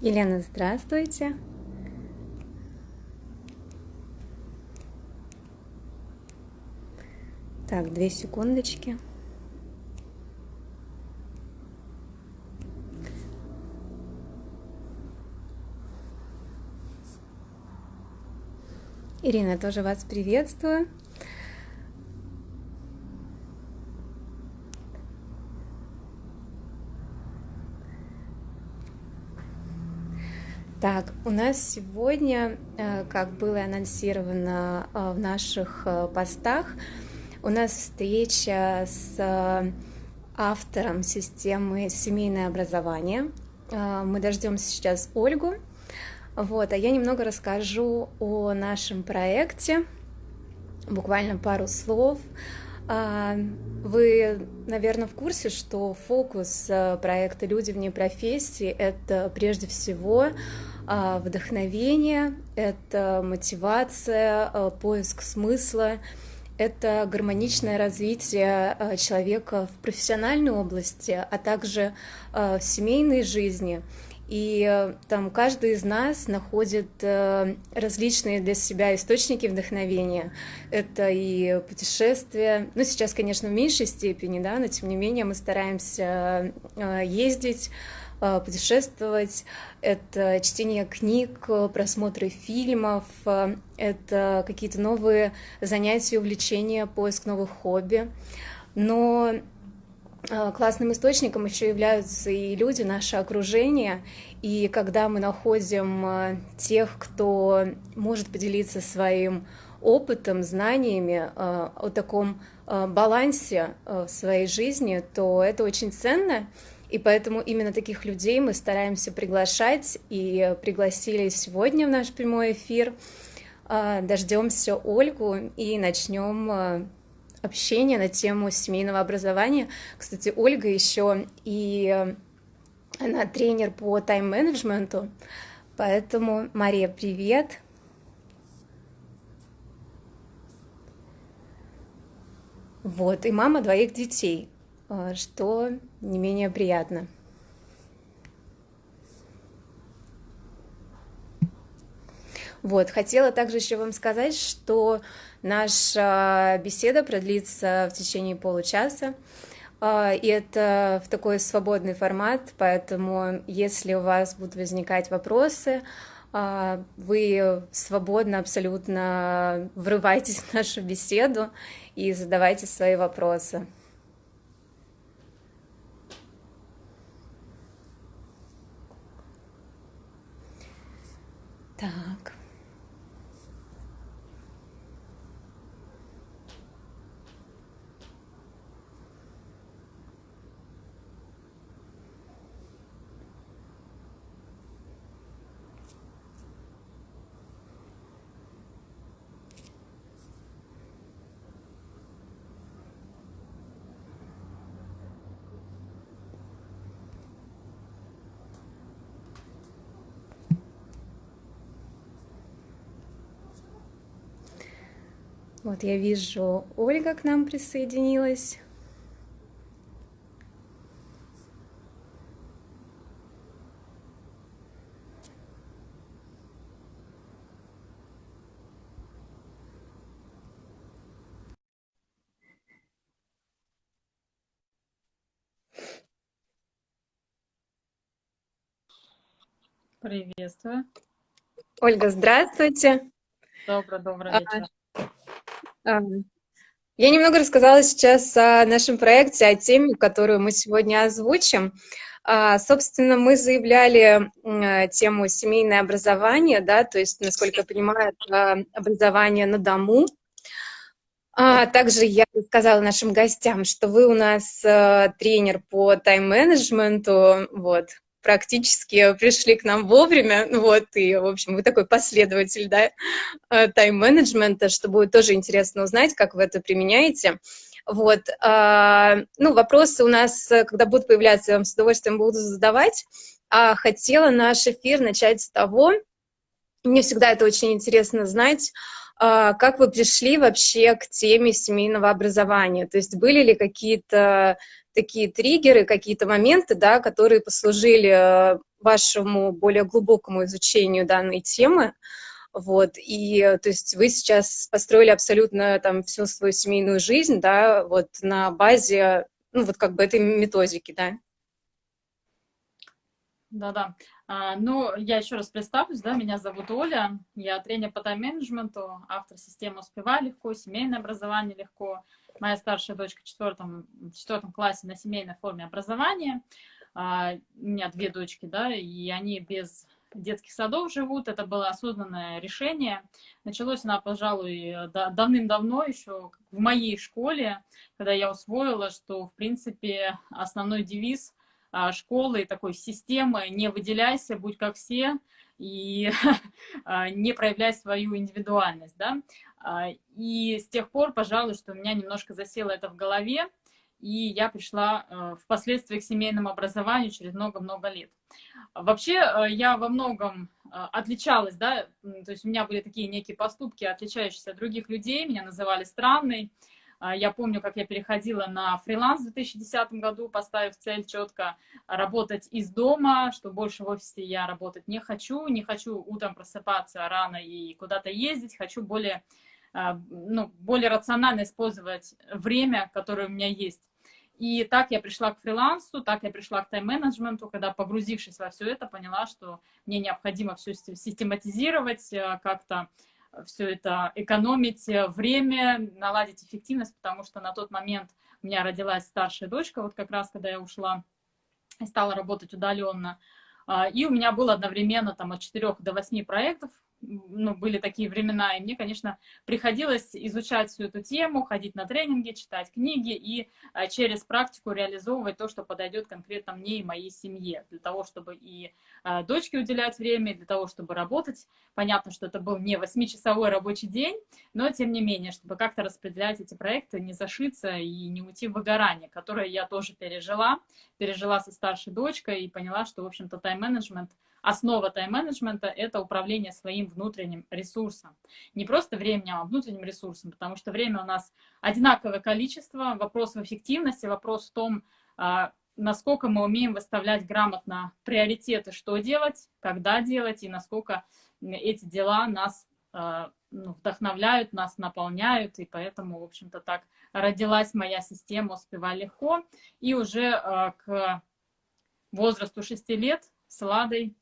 Елена, здравствуйте. Так, две секундочки. Ирина, тоже вас приветствую. Так, у нас сегодня, э, как было анонсировано э, в наших э, постах, у нас встреча с автором системы «Семейное образование». Мы дождемся сейчас Ольгу. Вот, а я немного расскажу о нашем проекте, буквально пару слов. Вы, наверное, в курсе, что фокус проекта «Люди вне профессии» — это прежде всего вдохновение, это мотивация, а, поиск смысла, это гармоничное развитие а, человека в профессиональной области, а также в семейной жизни. И там каждый из нас находит различные для себя источники вдохновения. Это и путешествия, ну сейчас, конечно, в меньшей степени, да, но тем не менее мы стараемся ездить, путешествовать, это чтение книг, просмотры фильмов, э, это какие-то новые занятия, увлечения, поиск новых хобби. Но э, классным источником еще являются и люди, наше окружение. И когда мы находим тех, кто может поделиться своим опытом, знаниями о таком балансе в своей жизни, то это очень ценно. И поэтому именно таких людей мы стараемся приглашать и пригласили сегодня в наш прямой эфир. А, Дождемся Ольгу и начнем а, общение на тему семейного образования. Кстати, Ольга еще и а, она тренер по тайм-менеджменту, поэтому, Мария, привет! Вот, и мама двоих детей. Что не менее приятно. Вот, хотела также еще вам сказать, что наша беседа продлится в течение получаса, а, и это в такой свободный формат, поэтому если у вас будут возникать вопросы, а, вы свободно абсолютно врывайтесь в нашу беседу и задавайте свои вопросы. Так. Вот я вижу, Ольга к нам присоединилась. Приветствую. Ольга, здравствуйте. Добрый, добрый вечер. Я немного рассказала сейчас о нашем проекте, о теме, которую мы сегодня озвучим. А, собственно, мы заявляли тему семейное образование, да, то есть, насколько я понимаю, образование на дому. А также я сказала нашим гостям, что вы у нас э, тренер по тайм-менеджменту, вот, практически пришли к нам вовремя, вот, и, в общем, вы такой последователь, да, э, тайм-менеджмента, что будет тоже интересно узнать, как вы это применяете. Вот, а, ну, вопросы у нас, когда будут появляться, я вам с удовольствием буду задавать. А хотела наш эфир начать с того, мне всегда это очень интересно знать, а, как вы пришли вообще к теме семейного образования? То есть были ли какие-то такие триггеры, какие-то моменты, да, которые послужили э, вашему более глубокому изучению данной темы. Вот, и, то есть, вы сейчас построили абсолютно там всю свою семейную жизнь, да, вот на базе, ну, вот как бы этой методики, да? Да-да. А, ну, я еще раз представлюсь, да, меня зовут Оля, я тренер по тайм-менеджменту, автор системы «Успевай легко», «Семейное образование легко». Моя старшая дочка в четвертом, в четвертом классе на семейной форме образования. А, у меня две дочки, да, и они без детских садов живут. Это было осознанное решение. Началось она, пожалуй, давным-давно, еще в моей школе, когда я усвоила, что, в принципе, основной девиз а, школы, такой системы «не выделяйся, будь как все» и а, не проявляй свою индивидуальность. Да? А, и с тех пор, пожалуй, что у меня немножко засело это в голове, и я пришла впоследствии к семейному образованию через много-много лет. Вообще, я во многом отличалась, да, то есть у меня были такие некие поступки, отличающиеся от других людей, меня называли странной, а, я помню, как я переходила на фриланс в 2010 году, поставив цель четко работать из дома, что больше в офисе я работать не хочу, не хочу утром просыпаться рано и куда-то ездить, хочу более, ну, более рационально использовать время, которое у меня есть. И так я пришла к фрилансу, так я пришла к тайм-менеджменту, когда, погрузившись во все это, поняла, что мне необходимо все систематизировать, а, как-то все это экономить э, время, наладить эффективность, потому что на тот момент у меня родилась старшая дочка, вот как раз когда я ушла и стала работать удаленно. А, и у меня было одновременно там от 4 до 8 проектов, ну, были такие времена, и мне, конечно, приходилось изучать всю эту тему, ходить на тренинги, читать книги и а, через практику реализовывать то, что подойдет конкретно мне и моей семье, для того, чтобы и а, дочке уделять время, для того, чтобы работать. Понятно, что это был не 8-часовой рабочий день, но тем не менее, чтобы как-то распределять эти проекты, не зашиться и не уйти в выгорание, которое я тоже пережила, пережила со старшей дочкой и поняла, что, в общем-то, тайм-менеджмент – Основа тайм-менеджмента – это управление своим внутренним ресурсом. Не просто временем, а внутренним ресурсом, потому что время у нас одинаковое количество. Вопрос в эффективности, вопрос в том, а, насколько мы умеем выставлять грамотно приоритеты, что делать, когда делать, и насколько эти дела нас а, ну, вдохновляют, нас наполняют, и поэтому, в общем-то, так родилась моя система «Успевай легко». И уже а, к возрасту 6 лет с Ладой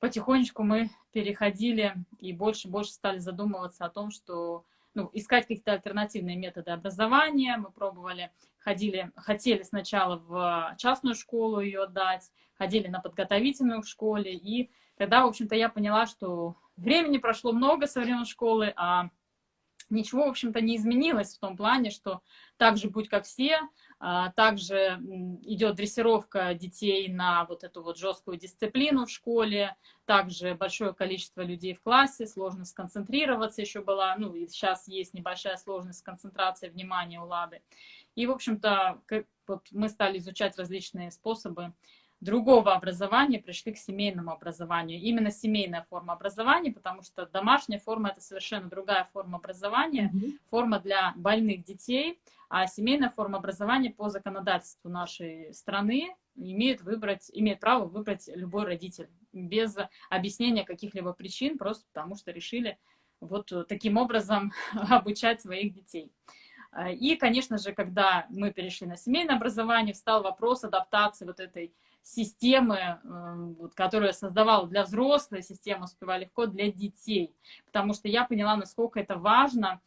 потихонечку мы переходили и больше и больше стали задумываться о том, что ну, искать какие-то альтернативные методы образования. Мы пробовали, ходили, хотели сначала в частную школу ее отдать, ходили на подготовительную в школе. И тогда, в общем-то, я поняла, что времени прошло много со времен школы, а ничего, в общем-то, не изменилось в том плане, что так же будь как все, а, также идет дрессировка детей на вот эту вот жесткую дисциплину в школе, также большое количество людей в классе, сложность сконцентрироваться еще была, ну и сейчас есть небольшая сложность концентрации внимания у Лады. И, в общем-то, вот мы стали изучать различные способы другого образования пришли к семейному образованию. Именно семейная форма образования, потому что домашняя форма – это совершенно другая форма образования, mm -hmm. форма для больных детей, а семейная форма образования по законодательству нашей страны имеет, выбрать, имеет право выбрать любой родитель без объяснения каких-либо причин, просто потому что решили вот таким образом обучать своих детей. И, конечно же, когда мы перешли на семейное образование, встал вопрос адаптации вот этой системы, эм, вот, которую я создавала для взрослых, система «Успевай легко» для детей. Потому что я поняла, насколько это важно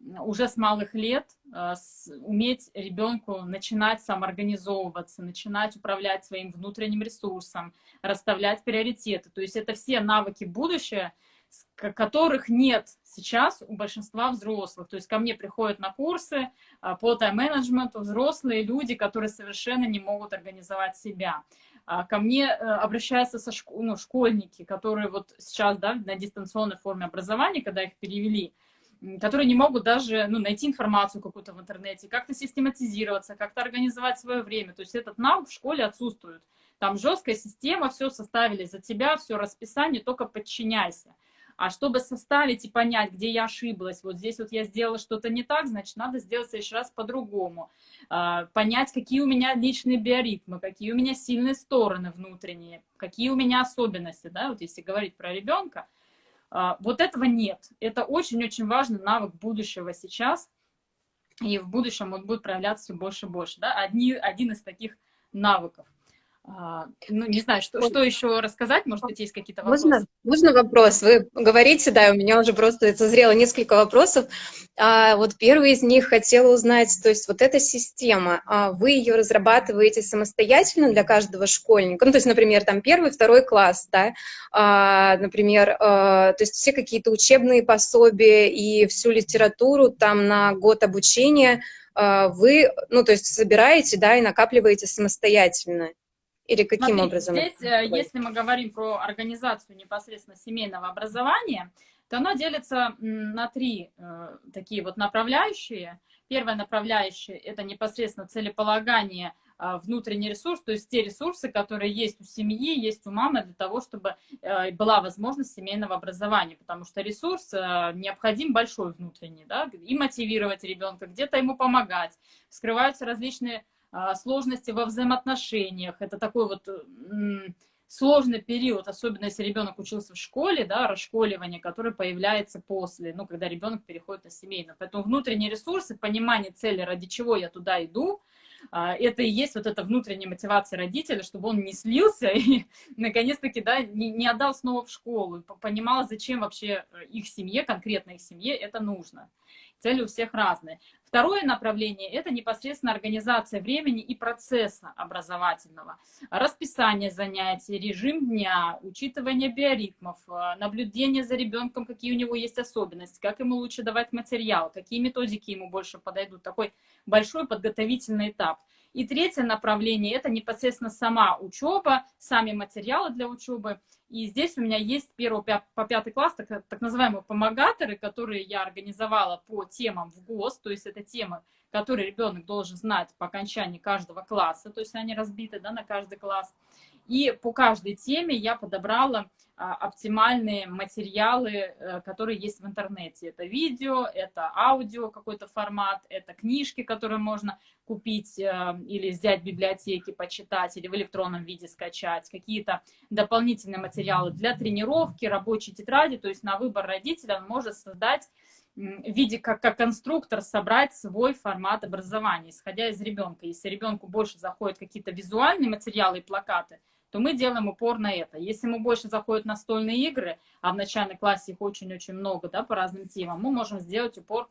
уже с малых лет э, уметь ребенку начинать самоорганизовываться, начинать управлять своим внутренним ресурсом, расставлять приоритеты. То есть это все навыки будущего, которых нет сейчас у большинства взрослых. То есть ко мне приходят на курсы а, по тайм-менеджменту взрослые люди, которые совершенно не могут организовать себя. А, ко мне э, обращаются со школ, ну, школьники, которые вот сейчас да, на дистанционной форме образования, когда их перевели, которые не могут даже ну, найти информацию какую-то в интернете, как-то систематизироваться, как-то организовать свое время. То есть этот навык в школе отсутствует. Там жесткая система, все составили за тебя, все расписание, только подчиняйся. А чтобы составить и понять, где я ошиблась, вот здесь вот я сделала что-то не так, значит, надо сделать еще раз по-другому. А, понять, какие у меня личные биоритмы, какие у меня сильные стороны внутренние, какие у меня особенности, да, вот если говорить про ребенка, а, вот этого нет. Это очень-очень важный навык будущего сейчас, и в будущем он будет проявляться все больше и больше. Да? Одни, один из таких навыков. А, ну, не знаю, что, что еще рассказать, может быть, есть какие-то вопросы? Можно, можно вопрос? Вы говорите, да, у меня уже просто созрело несколько вопросов. А, вот первый из них хотела узнать, то есть вот эта система, а вы ее разрабатываете самостоятельно для каждого школьника? Ну, то есть, например, там первый, второй класс, да, а, например, а, то есть все какие-то учебные пособия и всю литературу там на год обучения а, вы, ну, то есть собираете, да, и накапливаете самостоятельно? Или каким Смотрите, образом? Здесь, э, если мы говорим про организацию непосредственно семейного образования, то оно делится на три э, такие вот направляющие. Первая направляющая – это непосредственно целеполагание, э, внутренний ресурс, то есть те ресурсы, которые есть у семьи, есть у мамы для того, чтобы э, была возможность семейного образования, потому что ресурс э, необходим большой внутренний, да, и мотивировать ребенка, где-то ему помогать, вскрываются различные сложности во взаимоотношениях. Это такой вот сложный период, особенно если ребенок учился в школе, да, расшколивание, которое появляется после, ну, когда ребенок переходит на семейное. Поэтому внутренние ресурсы, понимание цели, ради чего я туда иду, а, это и есть вот эта внутренняя мотивация родителя, чтобы он не слился и, наконец-таки, да, не, не отдал снова в школу, понимал, зачем вообще э, их семье, конкретно их семье это нужно. Цели у всех разные. Второе направление – это непосредственно организация времени и процесса образовательного. Расписание занятий, режим дня, учитывание биоритмов, э, наблюдение за ребенком, какие у него есть особенности, как ему лучше давать материал, какие методики ему больше подойдут. Такой большой подготовительный этап. И третье направление – это непосредственно сама учеба, сами материалы для учебы. И здесь у меня есть 1 по 5 класс так, так называемые помогаторы, которые я организовала по темам в ГОС, то есть это темы, которые ребенок должен знать по окончании каждого класса, то есть они разбиты да, на каждый класс. И по каждой теме я подобрала а, оптимальные материалы, э, которые есть в интернете. Это видео, это аудио какой-то формат, это книжки, которые можно купить э, или взять в библиотеке, почитать, или в электронном виде скачать, какие-то дополнительные материалы для тренировки, рабочие тетради, то есть на выбор родителя он может создать в виде как, как конструктор собрать свой формат образования, исходя из ребенка. Если ребенку больше заходят какие-то визуальные материалы и плакаты, то мы делаем упор на это. Если ему больше заходят настольные игры, а в начальной классе их очень-очень много, да, по разным темам, мы можем сделать упор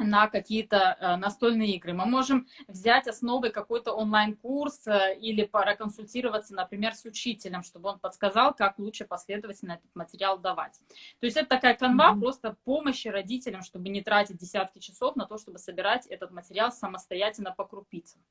на какие-то э, настольные игры. Мы можем взять основой какой-то онлайн-курс э, или проконсультироваться, например, с учителем, чтобы он подсказал, как лучше последовательно этот материал давать. То есть это такая канва mm-hmm. просто помощи родителям, чтобы не тратить десятки часов на то, чтобы собирать этот материал самостоятельно по крупицам.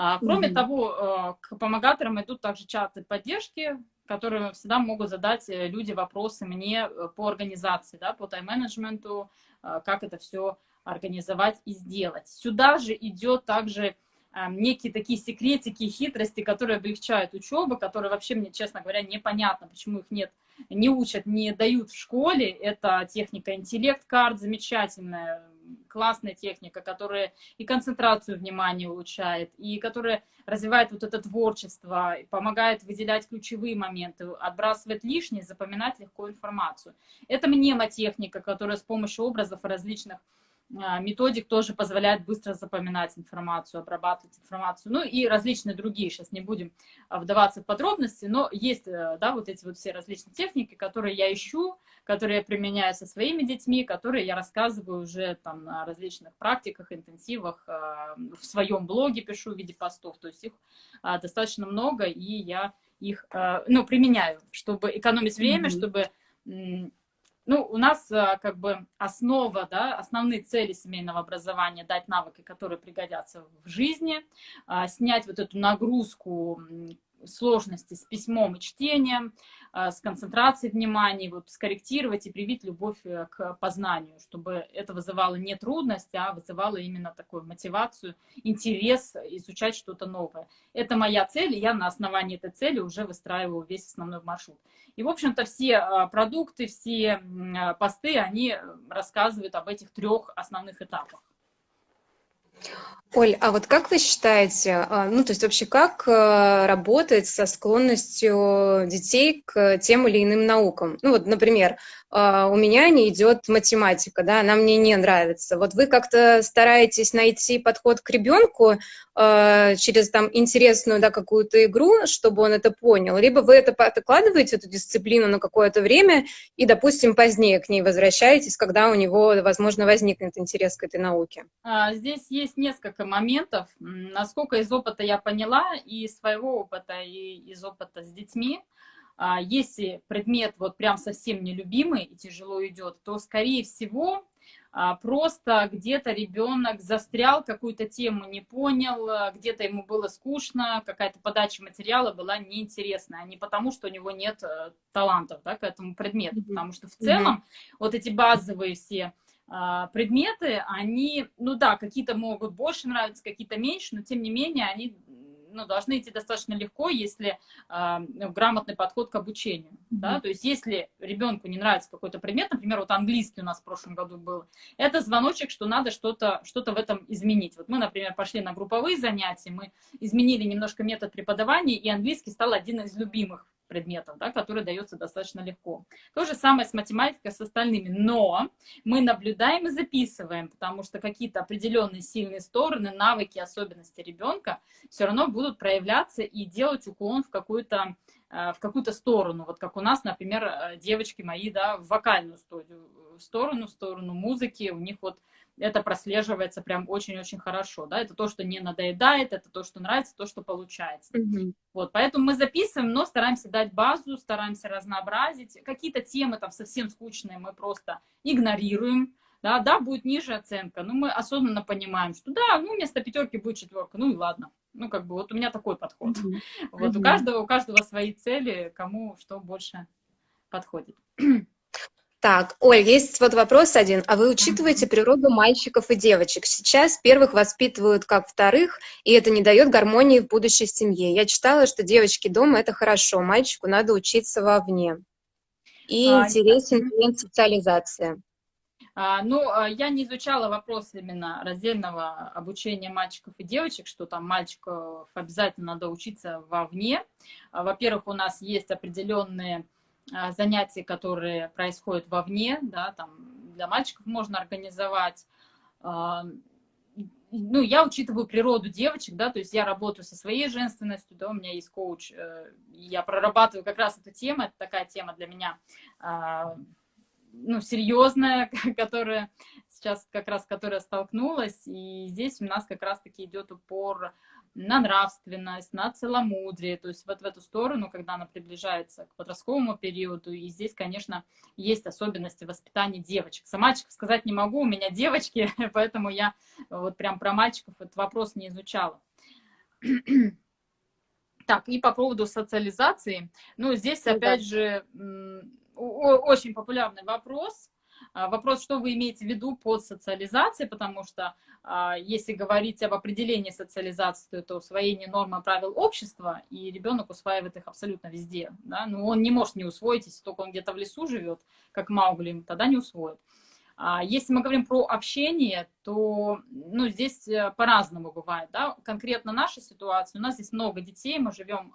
А, кроме mm-hmm. того, э, к помогаторам идут также чаты поддержки, которые всегда могут задать э, люди вопросы мне э, по организации, да, по тайм-менеджменту, как это все организовать и сделать. Сюда же идет также некие такие секретики, хитрости, которые облегчают учебу, которые вообще мне, честно говоря, непонятно, почему их нет, не учат, не дают в школе. Это техника интеллект-карт замечательная, классная техника, которая и концентрацию внимания улучшает, и которая развивает вот это творчество, помогает выделять ключевые моменты, отбрасывать лишнее, запоминать легко информацию. Это мнемотехника, которая с помощью образов различных методик тоже позволяет быстро запоминать информацию, обрабатывать информацию, ну и различные другие, сейчас не будем а, вдаваться в подробности, но есть, э, да, вот эти вот все различные техники, которые я ищу, которые я применяю со своими детьми, которые я рассказываю уже там на различных практиках, интенсивах, а, в своем блоге пишу в виде постов, то есть их достаточно много, и я их, ну, применяю, чтобы экономить время, mm -hmm. чтобы ну, у нас э, как бы основа, да, основные цели семейного образования дать навыки, которые пригодятся в жизни, а, снять вот эту нагрузку сложности с письмом и чтением, а, с концентрацией внимания, вот скорректировать и привить любовь э, к познанию, чтобы это вызывало не трудность, а вызывало именно такую мотивацию, интерес изучать что-то новое. Это моя цель, и я на основании этой цели уже выстраиваю весь основной маршрут. И, в общем-то, все а, продукты, все а, посты, они рассказывают об этих трех основных этапах. Оль, а вот как вы считаете, а, ну, то есть вообще как э, работать со склонностью детей к тем или иным наукам? Ну, вот, например, а, у меня не идет математика, да, она мне не нравится. Вот вы как-то стараетесь найти подход к ребенку э, через там интересную, да, какую-то игру, чтобы он это понял, либо вы это откладываете, эту дисциплину на какое-то время и, допустим, позднее к ней возвращаетесь, когда у него, возможно, возникнет интерес к этой науке. А, здесь есть несколько моментов. Насколько из опыта я поняла, и своего опыта, и из опыта с детьми, а, если предмет вот прям совсем нелюбимый и тяжело идет, то, скорее всего, просто где-то ребенок застрял, какую-то тему не понял, а, где-то ему было скучно, какая-то подача материала была неинтересная, не потому, что у него нет э, талантов да, к этому предмету, потому что в целом вот эти базовые все предметы, они, ну да, какие-то могут больше нравиться, какие-то меньше, но тем не менее они ну, должны идти достаточно легко, если э, грамотный подход к обучению. Mm-hmm. Да? То есть если ребенку не нравится какой-то предмет, например, вот английский у нас в прошлом году был, это звоночек, что надо что-то что, -то, в этом изменить. Вот мы, например, пошли на групповые занятия, мы изменили немножко метод преподавания, и английский стал один из любимых предметов, да, который дается достаточно легко. То же самое с математикой, с остальными. Но мы наблюдаем и записываем, потому что какие-то определенные сильные стороны, навыки, особенности ребенка все равно будут проявляться и делать уклон в какую-то в какую-то сторону, вот как у нас, например, э, девочки мои, да, в вокальную студию, сторону, в сторону музыки, у них вот это прослеживается прям очень-очень хорошо, да, это то, что не надоедает, это то, что нравится, то, что получается. Mm-hmm. Вот, поэтому мы записываем, но стараемся дать базу, стараемся разнообразить. Какие-то темы там совсем скучные мы просто игнорируем, да, да, будет ниже оценка, но мы осознанно понимаем, что да, ну, вместо пятерки будет четверка, ну и ладно. Ну, как бы вот у меня такой подход. Mm-hmm. Вот mm-hmm. у каждого, у каждого свои цели, кому что больше подходит. Так, Оль, есть вот вопрос один. А вы учитываете природу мальчиков и девочек? Сейчас первых воспитывают как вторых, и это не дает гармонии в будущей семье. Я читала, что девочки дома – это хорошо, мальчику надо учиться вовне. И а, интересен момент социализации. А, ну, а, я не изучала вопрос именно раздельного обучения мальчиков и девочек, что там мальчиков обязательно надо учиться вовне. А, во-первых, у нас есть определенные занятия, которые происходят вовне, да, там для мальчиков можно организовать. Ну, я учитываю природу девочек, да, то есть я работаю со своей женственностью, да, у меня есть коуч, э, я прорабатываю как раз эту тему, это такая тема для меня, ну, серьезная, которая сейчас как раз, которая столкнулась, и здесь у нас как раз-таки идет упор на нравственность, на целомудрие, то есть вот в эту сторону, когда она приближается к подростковому периоду. И здесь, конечно, есть особенности воспитания девочек. За мальчиков сказать не могу, у меня девочки, поэтому я вот прям про мальчиков этот вопрос не изучала. Так, и по поводу социализации. Ну, здесь, ну опять же, очень популярный вопрос. А, вопрос, что вы имеете в виду под социализацией, потому что а, если говорить об определении социализации, то это усвоение норм и правил общества, и ребенок усваивает их абсолютно везде. Да? Но он не может не усвоить, если только он где-то в лесу живет, как Маугли, тогда не усвоит. А если мы говорим про общение, то ну, здесь э, по-разному бывает. Да? Конкретно наша ситуация, у нас здесь много детей, мы живем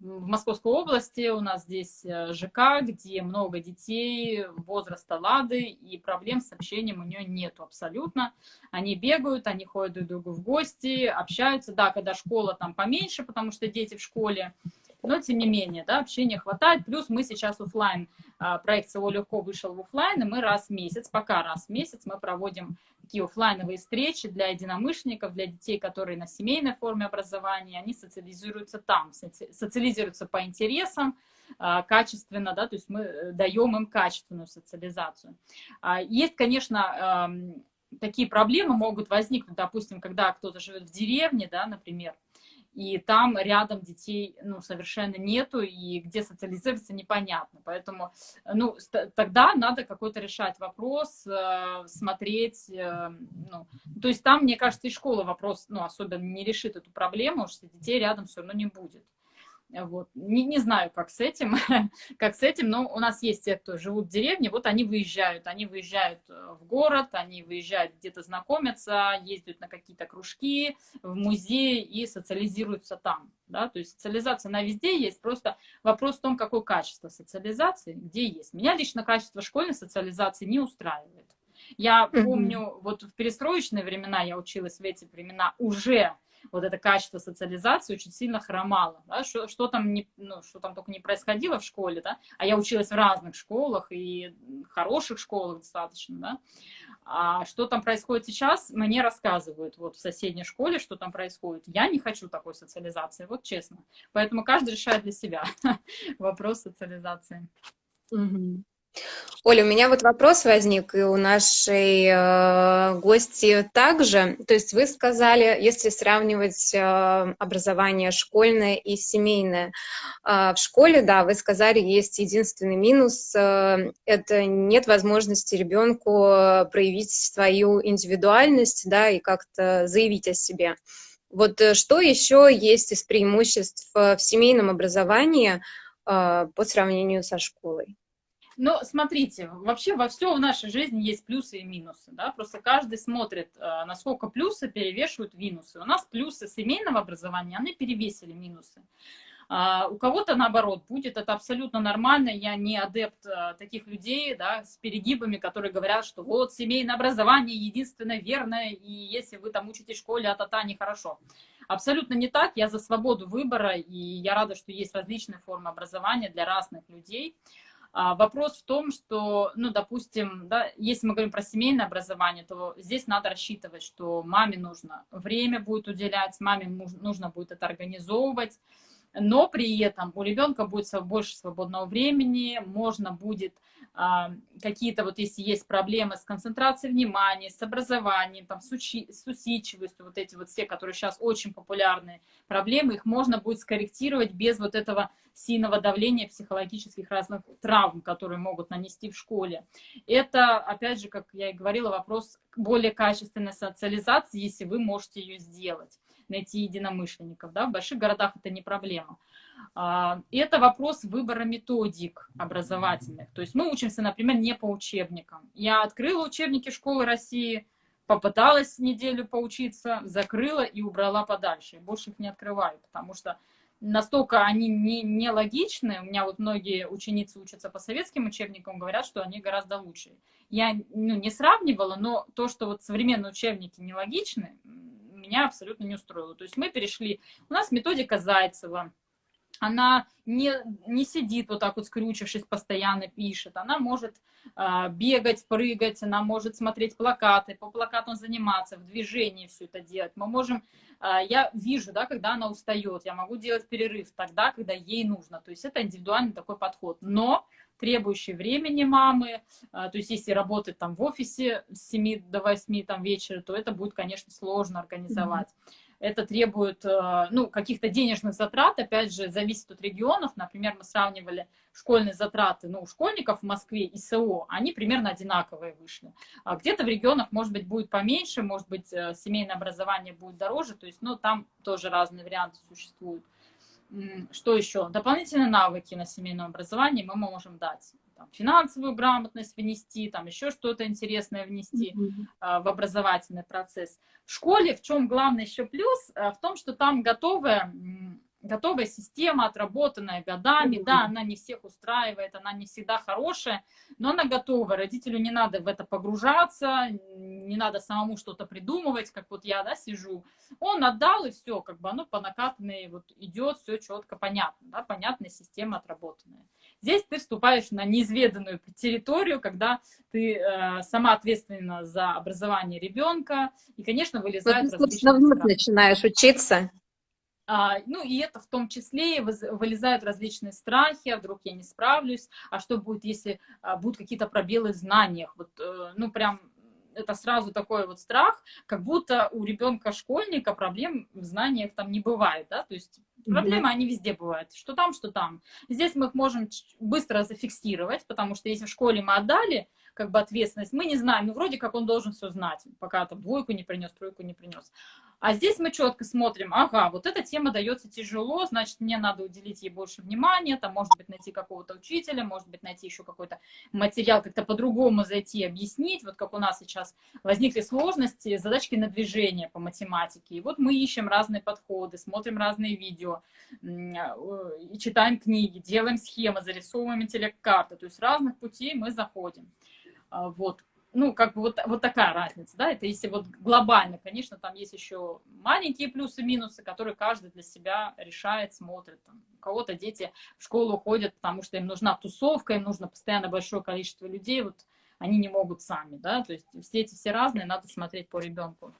в Московской области у нас здесь э, ЖК, где много детей возраста Лады, и проблем с общением у нее нету абсолютно. Они бегают, они ходят друг к другу в гости, общаются. Да, когда школа там поменьше, потому что дети в школе, но тем не менее, да, общения хватает. Плюс мы сейчас офлайн, а, проект «Село легко» вышел в офлайн, и мы раз в месяц, пока раз в месяц мы проводим такие офлайновые встречи для единомышленников, для детей, которые на семейной форме образования, они социализируются там, социализируются по интересам, а, качественно, да, то есть мы э, даем им качественную социализацию. А, есть, конечно, такие проблемы могут возникнуть, допустим, когда кто-то живет в деревне, да, например, и там рядом детей, ну, совершенно нету, и где социализироваться непонятно. Поэтому, ну, тогда надо какой-то решать вопрос, э, смотреть, э, ну, то есть там, мне кажется, и школа вопрос, ну, особенно не решит эту проблему, что детей рядом все равно не будет. Вот. Не, не знаю, как с этим, как с этим, но у нас есть те, кто живут в деревне, вот они выезжают, они выезжают э, в город, они выезжают где-то знакомятся, ездят на какие-то кружки, в музей и социализируются там, да, то есть социализация на везде есть, просто вопрос в том, какое качество социализации, где есть. Меня лично качество школьной социализации не устраивает. Я помню, вот в перестроечные времена я училась в эти времена уже вот это качество социализации очень сильно хромало, да, что, что, там не, ну, что там только не происходило в школе, да, а я училась в разных школах и хороших школах достаточно, да, а что там происходит сейчас, мне рассказывают вот в соседней школе, что там происходит. Я не хочу такой социализации, вот честно. Поэтому каждый решает для себя вопрос социализации. Угу. Оля, у меня вот вопрос возник, и у нашей э, гости также. То есть вы сказали, если сравнивать э, образование школьное и семейное, э, в школе, да, вы сказали, есть единственный минус, э, это нет возможности ребенку проявить свою индивидуальность, да, и как-то заявить о себе. Вот э, что еще есть из преимуществ в семейном образовании э, по сравнению со школой? Ну, смотрите, вообще во все в нашей жизни есть плюсы и минусы, да, просто каждый смотрит, э, насколько плюсы перевешивают минусы. У нас плюсы семейного образования, они перевесили минусы. А у кого-то, наоборот, будет это абсолютно нормально. Я не адепт а, таких людей да, с перегибами, которые говорят, что вот семейное образование единственное верное, и если вы там учитесь в школе, а та-та, нехорошо. Абсолютно не так. Я за свободу выбора, и я рада, что есть различные формы образования для разных людей. А, вопрос в том, что, ну, допустим, да, если мы говорим про семейное образование, то здесь надо рассчитывать, что маме нужно время будет уделять, маме нужно будет это организовывать, но при этом у ребенка будет больше свободного времени, можно будет а, какие-то вот если есть проблемы с концентрацией внимания, с образованием, там, с, учи, с усидчивостью, вот эти вот все, которые сейчас очень популярные проблемы, их можно будет скорректировать без вот этого сильного давления психологических разных травм, которые могут нанести в школе. Это, опять же, как я и говорила, вопрос более качественной социализации, если вы можете ее сделать найти единомышленников. Да? В больших городах это не проблема. А, это вопрос выбора методик образовательных. То есть мы учимся, например, не по учебникам. Я открыла учебники школы России, попыталась неделю поучиться, закрыла и убрала подальше. Больше их не открываю, потому что настолько они не, не логичны. У меня вот многие ученицы учатся по советским учебникам, говорят, что они гораздо лучше. Я ну, не сравнивала, но то, что вот современные учебники нелогичны, меня абсолютно не устроило. То есть мы перешли, у нас методика Зайцева, она не, не сидит вот так вот скрючившись, постоянно пишет. Она может э, бегать, прыгать, она может смотреть плакаты, по плакатам заниматься, в движении все это делать. Мы можем, э, я вижу, да, когда она устает, я могу делать перерыв тогда, когда ей нужно. То есть это индивидуальный такой подход. Но требующий времени мамы, а, то есть если работать там в офисе с 7 до 8 там вечера, то это будет, конечно, сложно организовать. Mm -hmm. Это требует, а, ну, каких-то денежных затрат, опять же, зависит от регионов. Например, мы сравнивали школьные затраты, ну, у школьников в Москве и СО, они примерно одинаковые вышли. А где-то в регионах, может быть, будет поменьше, может быть, э, семейное образование будет дороже, то есть, ну, там тоже разные варианты существуют. Что еще? Дополнительные навыки на семейном образовании мы можем дать. Там, финансовую грамотность внести, там еще что-то интересное внести mm -hmm. в образовательный процесс. В школе в чем главный еще плюс? А, в том, что там готовые готовая система, отработанная годами, да, она не всех устраивает, она не всегда хорошая, но она готова, родителю не надо в это погружаться, не надо самому что-то придумывать, как вот я, да, сижу, он отдал, и все, как бы оно по накатанной вот идет, все четко, понятно, да, понятная система отработанная. Здесь ты вступаешь на неизведанную территорию, когда ты э, сама ответственна за образование ребенка, и, конечно, вылезают вот, различные... начинаешь учиться, ну и это в том числе вылезают различные страхи, а вдруг я не справлюсь, а что будет, если а, будут какие-то пробелы в знаниях. Вот, э, ну прям это сразу такой вот страх, как будто у ребенка-школьника проблем в знаниях там не бывает, да, то есть проблемы, mm-hmm. они везде бывают, что там, что там. Здесь мы их можем быстро зафиксировать, потому что если в школе мы отдали, как бы ответственность. Мы не знаем, ну вроде как он должен все знать, пока там двойку не принес, тройку не принес. А здесь мы четко смотрим, ага, вот эта тема дается тяжело, значит, мне надо уделить ей больше внимания, там, может быть, найти какого-то учителя, может быть, найти еще какой-то материал, как-то по-другому зайти, объяснить, вот как у нас сейчас возникли сложности, задачки на движение по математике. И вот мы ищем разные подходы, смотрим разные видео, и читаем книги, делаем схемы, зарисовываем интеллект-карты, то есть разных путей мы заходим. А, вот. Ну, как бы вот, вот такая разница, да, это если вот глобально, конечно, там есть еще маленькие плюсы, минусы, которые каждый для себя решает, смотрит. Там, у кого-то дети в школу ходят, потому что им нужна тусовка, им нужно постоянно большое количество людей, вот они не могут сами, да, то есть все эти все разные, надо смотреть по ребенку.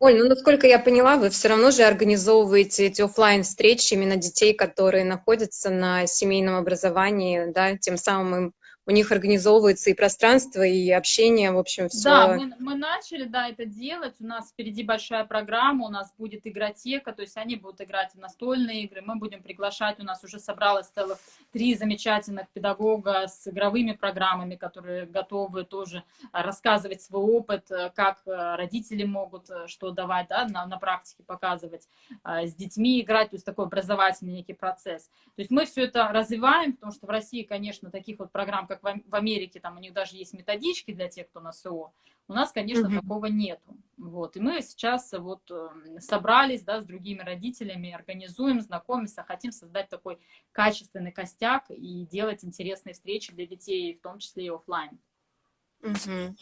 Оль, ну, насколько я поняла, вы все равно же организовываете эти офлайн встречи именно детей, которые находятся на семейном образовании, да, тем самым им у них организовывается и пространство, и общение, в общем, все. Да, мы, мы начали, да, это делать. У нас впереди большая программа, у нас будет игротека, то есть они будут играть в настольные игры, мы будем приглашать, у нас уже собралось целых три замечательных педагога с игровыми программами, которые готовы тоже рассказывать свой опыт, как родители могут что давать, да, на, на практике показывать, с детьми играть, то есть такой образовательный некий процесс. То есть мы все это развиваем, потому что в России, конечно, таких вот программ, как в Америке, там у них даже есть методички для тех, кто на СО. У нас, конечно, -hmm. такого нету. Вот. И мы сейчас вот эм, собрались да, с другими родителями, организуем, знакомимся, хотим создать такой качественный костяк и делать интересные встречи для детей, в том числе и офлайн. -hmm.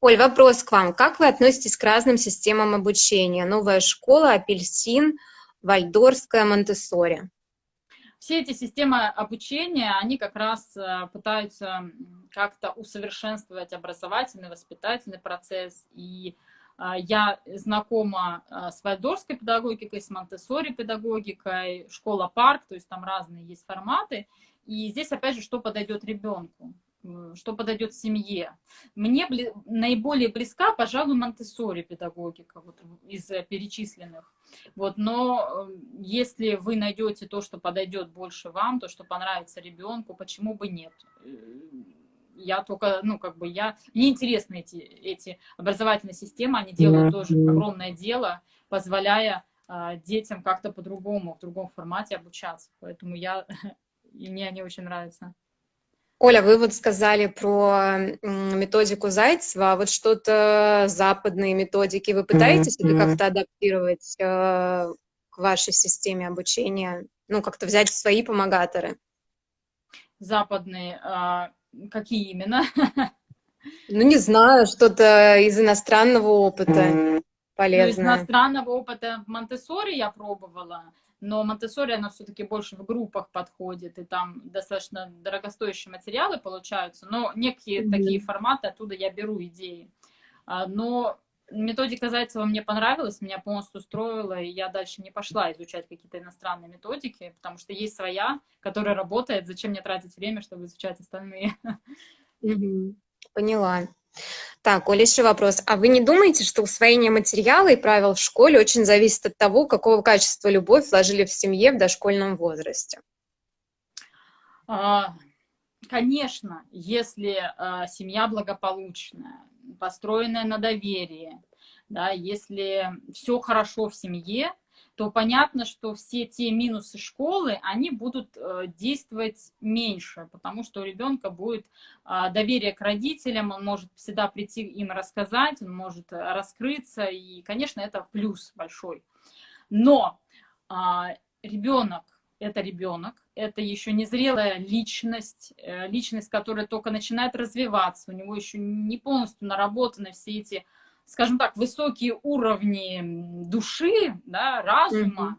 Оль, вопрос к вам. Как вы относитесь к разным системам обучения? Новая школа, апельсин, вальдорская, монтессори? Все эти системы обучения, они как раз э, пытаются как-то усовершенствовать образовательный, воспитательный процесс. И э, я знакома э, с вальдорской педагогикой, с монтессори педагогикой, школа парк, то есть там разные есть форматы. И здесь, опять же, что подойдет ребенку что подойдет семье. Мне бли... наиболее близка, пожалуй, монтессори педагогика вот, из перечисленных. Вот, но э, если вы найдете то, что подойдет больше вам, то, что понравится ребенку, почему бы нет? Э, я только, ну, как бы я... Мне интересны эти, эти образовательные системы, они делают тоже огромное дело, позволяя э, детям как-то по-другому, в другом формате обучаться. Поэтому я... И мне они очень нравятся. Оля, вы вот сказали про методику Зайцева, а вот что-то западные методики вы пытаетесь mm -hmm. как-то адаптировать э, к вашей системе обучения, ну, как-то взять свои помогаторы? Западные, а, какие именно? Ну, не знаю, что-то из иностранного опыта полезное. Ну, из иностранного опыта в Монтессори я пробовала но Монтессори, она все-таки больше в группах подходит, и там достаточно дорогостоящие материалы получаются, но некие mm -hmm. такие форматы, оттуда я беру идеи. А, но методика Зайцева мне понравилась, меня полностью устроила, и я дальше не пошла изучать какие-то иностранные методики, потому что есть своя, которая работает, зачем мне тратить время, чтобы изучать остальные. Поняла. Так, Оля, еще вопрос. А вы не думаете, что усвоение материала и правил в школе очень зависит от того, какого качества любовь вложили в семье в дошкольном возрасте? А, конечно, если а, семья благополучная, построенная на доверии, да, если все хорошо в семье, то понятно, что все те минусы школы, они будут э, действовать меньше, потому что у ребенка будет а, доверие к родителям, он может всегда прийти им рассказать, он может э, раскрыться, и, конечно, это плюс большой. Но а, ребенок это ребенок, это еще незрелая личность, э, личность, которая только начинает развиваться, у него еще не полностью наработаны все эти скажем так, высокие уровни души, да, разума,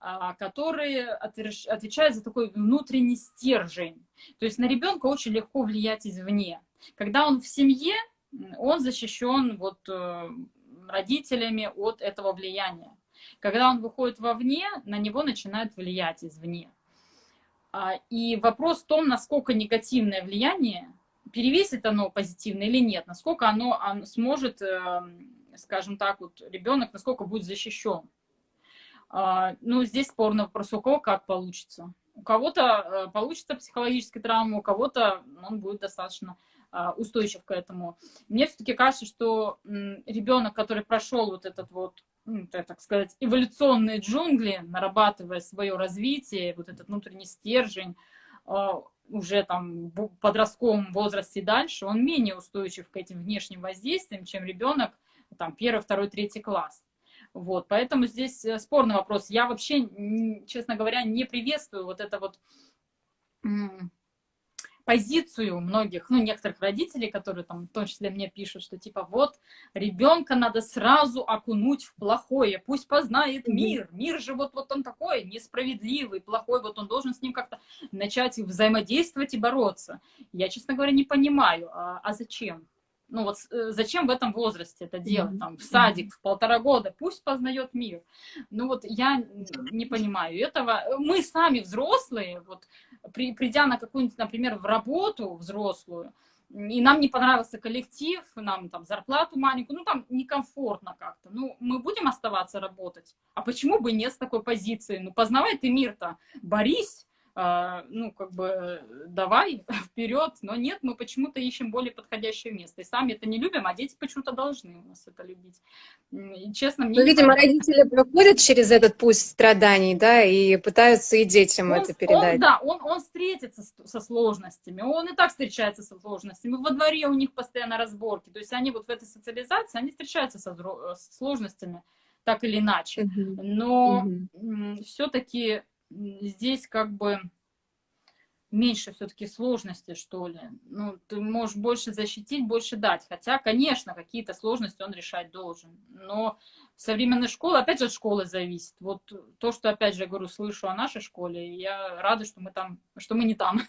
mm-hmm. которые отвечают за такой внутренний стержень. То есть на ребенка очень легко влиять извне. Когда он в семье, он защищен вот э, родителями от этого влияния. Когда он выходит вовне, на него начинают влиять извне. А, и вопрос в том, насколько негативное влияние перевесит оно позитивно или нет, насколько оно, сможет, эм, скажем так, вот ребенок, насколько будет защищен. А, ну, здесь спорный вопрос, у кого как получится. У кого-то э, получится психологическая травма, у кого-то он будет достаточно а, устойчив к этому. Мне все-таки кажется, что ребенок, который прошел вот этот вот, ну, так сказать, эволюционные джунгли, нарабатывая свое развитие, вот этот внутренний стержень, а, уже там в подростковом возрасте дальше, он менее устойчив к этим внешним воздействиям, чем ребенок там первый, второй, третий класс. Вот, поэтому здесь э, спорный вопрос. Я вообще, честно говоря, не приветствую вот это вот позицию многих, ну, некоторых родителей, которые там в том числе мне пишут, что типа вот ребенка надо сразу окунуть в плохое, пусть познает мир, мир же вот, вот он такой несправедливый, плохой, вот он должен с ним как-то начать взаимодействовать и бороться. Я, честно говоря, не понимаю, а, а зачем? Ну вот э, зачем в этом возрасте это делать? Там, в садик в полтора года, пусть познает мир. Ну вот я не понимаю этого. Мы сами взрослые, вот при, придя на какую-нибудь, например, в работу взрослую, и нам не понравился коллектив, нам там зарплату маленькую, ну там некомфортно как-то. Ну, мы будем оставаться работать. А почему бы нет с такой позиции? Ну, познавай ты мир-то, борись, ну, как бы, давай вперед, но нет, мы почему-то ищем более подходящее место. И сами это не любим, а дети почему-то должны у нас это любить. И, честно, мне... Ну, видимо, родители проходят через этот путь страданий, да, и пытаются и детям он, это передать. Он, да, он, он встретится со сложностями, он и так встречается со сложностями. Во дворе у них постоянно разборки, то есть они вот в этой социализации, они встречаются со, со сложностями так или иначе. Но все-таки здесь как бы меньше все-таки сложности, что ли. Ну, ты можешь больше защитить, больше дать. Хотя, конечно, какие-то сложности он решать должен. Но в современной школе, опять же, от школы зависит. Вот то, что, опять же, я говорю, слышу о нашей школе, я рада, что мы там, что мы не там.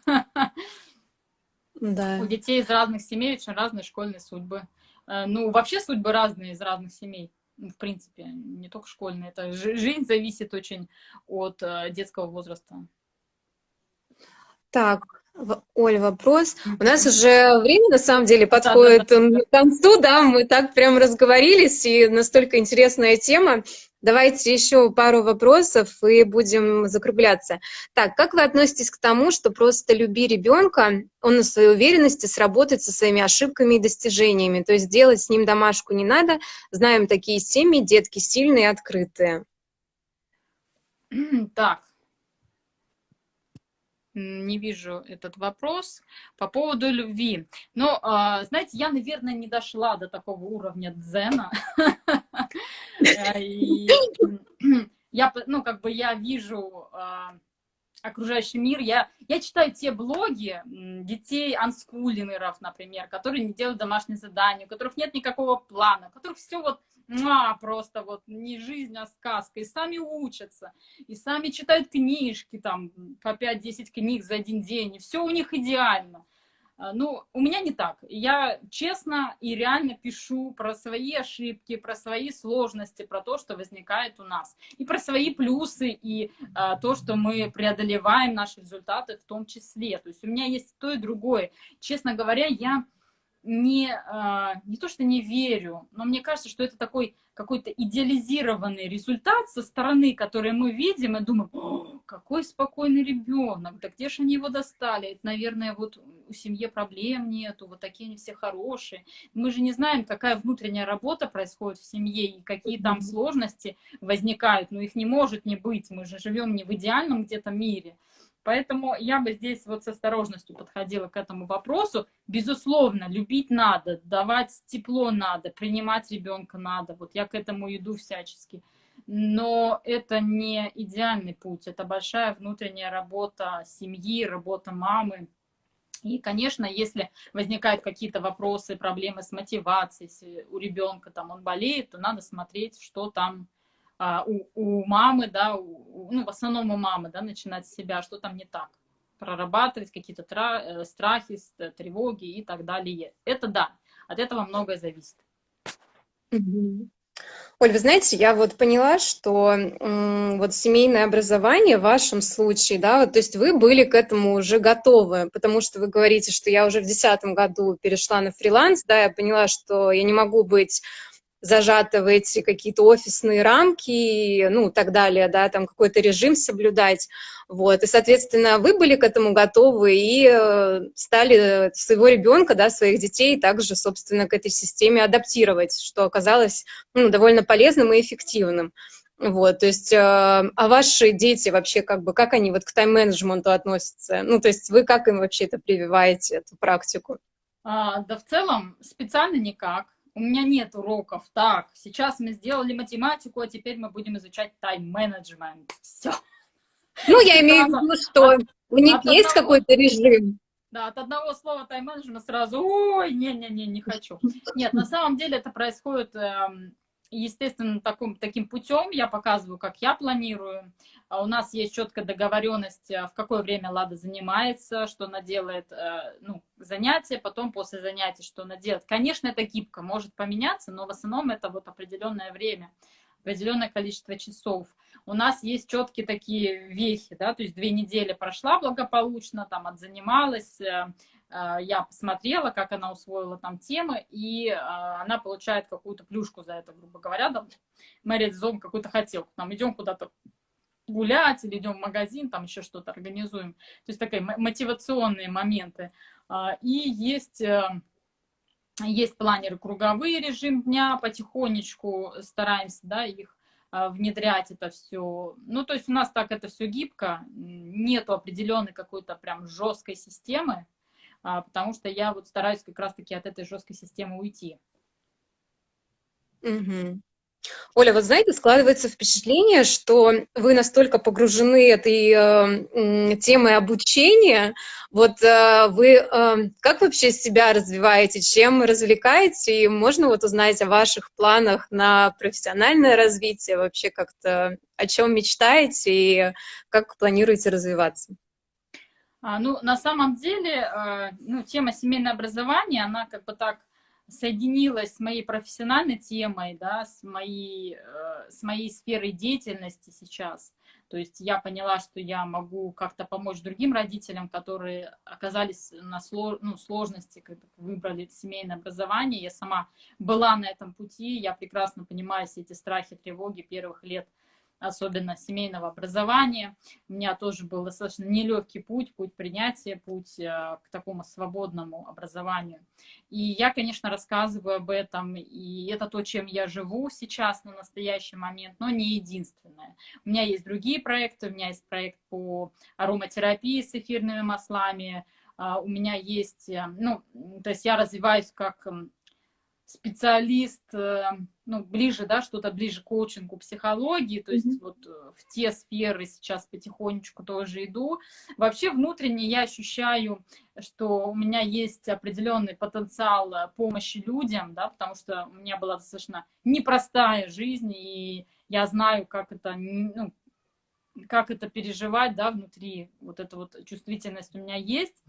Да. У детей из разных семей очень разные школьные судьбы. Э, ну, вообще судьбы разные из разных семей. Ну, в принципе, не только школьные. Это жизнь зависит очень от э, детского возраста. Так, Оль, вопрос. У нас уже время, на самом деле, подходит да, да, да. к концу, да, мы так прям разговорились, и настолько интересная тема. Давайте еще пару вопросов и будем закругляться. Так, как вы относитесь к тому, что просто люби ребенка, он на своей уверенности сработает со своими ошибками и достижениями, то есть делать с ним домашку не надо. Знаем такие семьи, детки сильные открытые. Так, не вижу этот вопрос по поводу любви. Но, а, знаете, я, наверное, не дошла до такого уровня дзена. Я, ну, как бы я вижу а, окружающий мир. Я, я читаю те блоги детей анскулинеров, например, которые не делают домашние задания, у которых нет никакого плана, у которых все вот а, просто вот не жизнь, а сказка. И сами учатся, и сами читают книжки, там, по 5-10 книг за один день, и все у них идеально. А, ну, у меня не так. Я честно и реально пишу про свои ошибки, про свои сложности, про то, что возникает у нас. И про свои плюсы, и а, то, что мы преодолеваем наши результаты в том числе. То есть у меня есть то и другое. Честно говоря, я не, а, не то, что не верю, но мне кажется, что это такой какой-то идеализированный результат со стороны, который мы видим, и думаем, какой спокойный ребенок, да где же они его достали? Это, наверное, вот у семьи проблем нету, вот такие они все хорошие. Мы же не знаем, какая внутренняя работа происходит в семье и какие там сложности возникают, но их не может не быть, мы же живем не в идеальном где-то мире. Поэтому я бы здесь вот с осторожностью подходила к этому вопросу. Безусловно, любить надо, давать тепло надо, принимать ребенка надо. Вот я к этому иду всячески. Но это не идеальный путь, это большая внутренняя работа семьи, работа мамы. И, конечно, если возникают какие-то вопросы, проблемы с мотивацией, если у ребенка там он болеет, то надо смотреть, что там а, у, у мамы, да, у, ну, в основном у мамы, да, начинать с себя, что там не так. Прорабатывать какие-то э, страхи, тревоги и так далее. Это да, от этого многое зависит. Оль, вы знаете, я вот поняла, что вот семейное образование в вашем случае, да, вот, то есть вы были к этому уже готовы, потому что вы говорите, что я уже в десятом году перешла на фриланс, да, я поняла, что я не могу быть зажата в эти какие-то офисные рамки, ну, так далее, да, там какой-то режим соблюдать, вот, и, соответственно, вы были к этому готовы и э, стали своего ребенка, да, своих детей также, собственно, к этой системе адаптировать, что оказалось, ну, довольно полезным и эффективным. Вот, то есть, э, а ваши дети вообще, как бы, как они вот к тайм-менеджменту относятся? Ну, то есть, вы как им вообще это прививаете, эту практику? А, да, в целом, специально никак у меня нет уроков. Так, сейчас мы сделали математику, а теперь мы будем изучать тайм-менеджмент. Все. Ну, я имею в виду, что у них есть какой-то режим. Да, от одного слова тайм-менеджмент сразу, ой, не-не-не, не хочу. Нет, на самом деле это происходит эм, естественно, таким, таким путем я показываю, как я планирую. А у нас есть четкая договоренность, э, в какое время Лада занимается, что она делает э, ну, занятия, потом после занятий, что она делает. Конечно, это гибко, может поменяться, но в основном это вот определенное время, определенное количество часов. У нас есть четкие такие вехи, да, то есть две недели прошла благополучно, там отзанималась, Э, я посмотрела, как она усвоила там темы, и э, она получает какую-то плюшку за это, грубо говоря, там, мы реализуем какую-то хотелку, там, идем куда-то гулять или идем в магазин, там еще что-то организуем. То есть такие мотивационные моменты. А, и есть, э, есть планеры круговые режим дня, потихонечку стараемся да, их внедрять это все. Ну, то есть у нас так это все гибко, нету определенной какой-то прям жесткой системы, а, потому что я вот стараюсь как раз-таки от этой жесткой системы уйти. Угу. Оля, вот знаете, складывается впечатление, что вы настолько погружены этой э, темой обучения, вот э, вы э, как вообще себя развиваете, чем развлекаете, и можно вот узнать о ваших планах на профессиональное развитие, вообще как-то о чем мечтаете и как планируете развиваться? А, ну, на самом деле, э, ну, тема семейное образование, она как бы так соединилась с моей профессиональной темой, да, с моей, э, с моей сферой деятельности сейчас. То есть я поняла, что я могу как-то помочь другим родителям, которые оказались на слож, ну, сложности, когда выбрали семейное образование. Я сама была на этом пути, я прекрасно понимаю все эти страхи, тревоги первых лет особенно семейного образования. У меня тоже был достаточно нелегкий путь, путь принятия, путь э, к такому свободному образованию. И я, конечно, рассказываю об этом, и это то, чем я живу сейчас на настоящий момент, но не единственное. У меня есть другие проекты, у меня есть проект по ароматерапии с эфирными маслами, а, у меня есть, э, ну, то есть я развиваюсь как специалист, э, ну, ближе, да, что-то ближе к коучингу, психологии, то есть mm -hmm. вот э, в те сферы сейчас потихонечку тоже иду. Вообще внутренне я ощущаю, что у меня есть определенный потенциал э, помощи людям, да, потому что у меня была достаточно непростая жизнь, и я знаю, как это, ну, как это переживать, да, внутри, вот эта вот чувствительность у меня есть.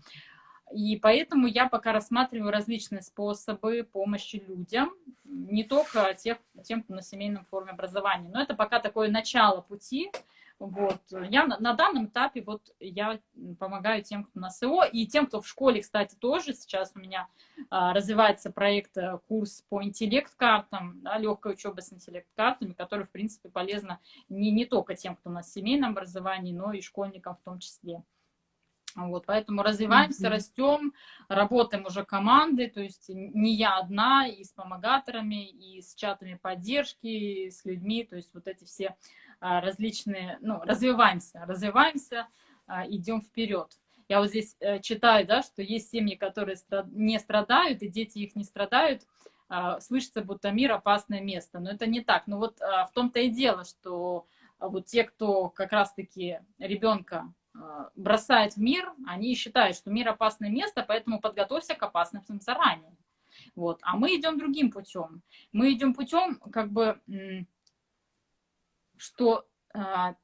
И поэтому я пока рассматриваю различные способы помощи людям, не только тех, тем, кто на семейном форме образования. Но это пока такое начало пути. Вот. Я на, на данном этапе вот я помогаю тем, кто на СО, и тем, кто в школе, кстати, тоже. Сейчас у меня а, развивается проект, э, курс по интеллект-картам, да, легкая учеба с интеллект-картами, который, в принципе, полезно не, не только тем, кто на семейном образовании, но и школьникам в том числе. Вот, поэтому развиваемся, mm -hmm. растем, работаем уже командой, то есть не я одна, и с помогаторами, и с чатами поддержки, и с людьми, то есть вот эти все а, различные, ну, развиваемся, развиваемся, а, идем вперед. Я вот здесь э, читаю, да, что есть семьи, которые не страдают, и дети их не страдают, а, слышится, будто мир опасное место. Но это не так. Но вот в том-то и дело, что вот те, кто как раз-таки ребенка бросает в мир, они считают, что мир опасное место, поэтому подготовься к опасностям заранее. Вот. А мы идем другим путем. Мы идем путем, как бы, что, э,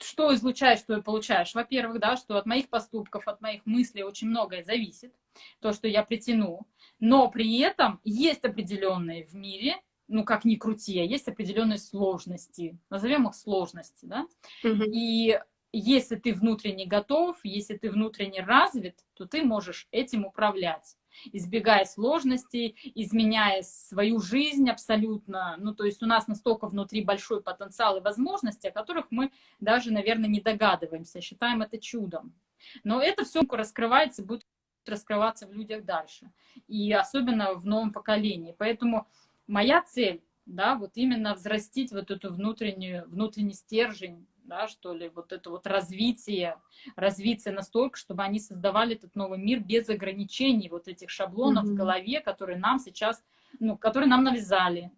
что излучаешь, что и получаешь. Во-первых, да, что от моих поступков, от моих мыслей очень многое зависит, то, что я притяну. Но при этом есть определенные в мире ну, как ни крути, а есть определенные сложности, назовем их сложности, да, угу. и если ты внутренне готов, если ты внутренне развит, то ты можешь этим управлять избегая сложностей, изменяя свою жизнь абсолютно. Ну, то есть у нас настолько внутри большой потенциал и возможности, о которых мы даже, наверное, не догадываемся, считаем это чудом. Но это все раскрывается, будет раскрываться в людях дальше. И особенно в новом поколении. Поэтому моя цель, да, вот именно взрастить вот эту внутреннюю, внутренний стержень, да, что ли, вот это вот развитие, развитие настолько, чтобы они создавали этот новый мир без ограничений вот этих шаблонов mm -hmm. в голове, которые нам сейчас, ну, которые нам навязали.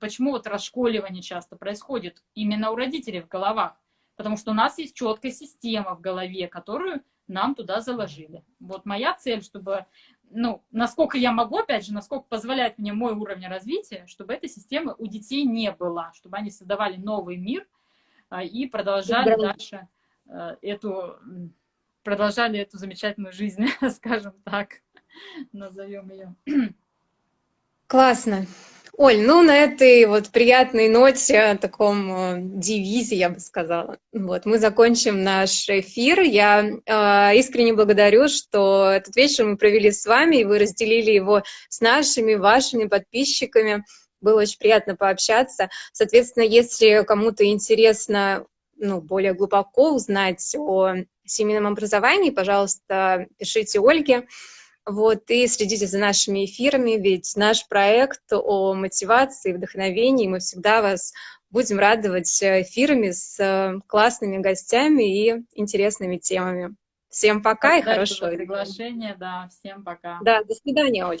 Почему вот расшколивание часто происходит именно у родителей в головах? Потому что у нас есть четкая система в голове, которую нам туда заложили. Вот моя цель, чтобы, ну, насколько я могу, опять же, насколько позволяет мне мой уровень развития, чтобы этой системы у детей не было, чтобы они создавали новый мир – и продолжали да. дальше э, эту, продолжали эту замечательную жизнь, скажем так, назовем ее. Классно. Оль, ну на этой вот приятной ноте, таком э, девизе, я бы сказала, вот, мы закончим наш эфир. Я э, искренне благодарю, что этот вечер мы провели с вами, и вы разделили его с нашими, вашими подписчиками. Было очень приятно пообщаться. Соответственно, если кому-то интересно ну, более глубоко узнать о семейном образовании, пожалуйста, пишите Ольге. Вот, и следите за нашими эфирами, ведь наш проект о мотивации, вдохновении, мы всегда вас будем радовать эфирами с классными гостями и интересными темами. Всем пока Спасибо и хорошо. приглашение, да, всем пока. Да, до свидания, Оль.